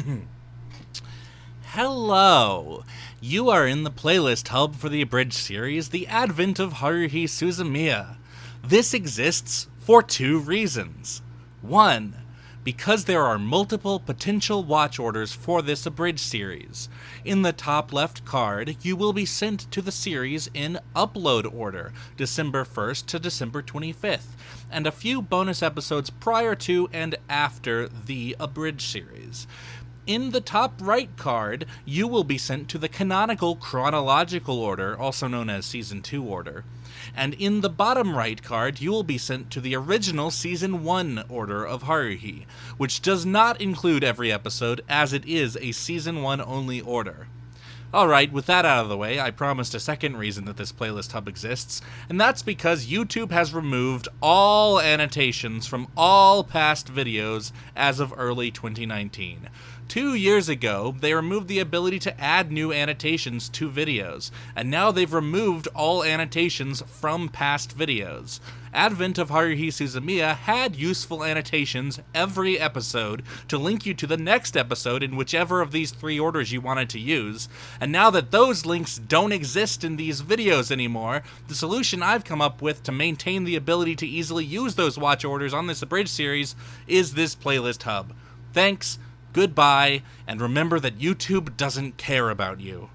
Hello! You are in the playlist hub for the abridged series, The Advent of Haruhi Suzumiya. This exists for two reasons. One, because there are multiple potential watch orders for this abridged series. In the top left card, you will be sent to the series in upload order, December 1st to December 25th, and a few bonus episodes prior to and after the abridged series in the top right card, you will be sent to the canonical chronological order, also known as Season 2 order. And in the bottom right card, you will be sent to the original Season 1 order of Haruhi, which does not include every episode, as it is a Season 1 only order. Alright, with that out of the way, I promised a second reason that this playlist hub exists, and that's because YouTube has removed all annotations from all past videos as of early 2019. Two years ago, they removed the ability to add new annotations to videos, and now they've removed all annotations from past videos. Advent of Haruhi Suzumiya had useful annotations every episode to link you to the next episode in whichever of these three orders you wanted to use, and now that those links don't exist in these videos anymore, the solution I've come up with to maintain the ability to easily use those watch orders on this abridged series is this playlist hub. Thanks, goodbye, and remember that YouTube doesn't care about you.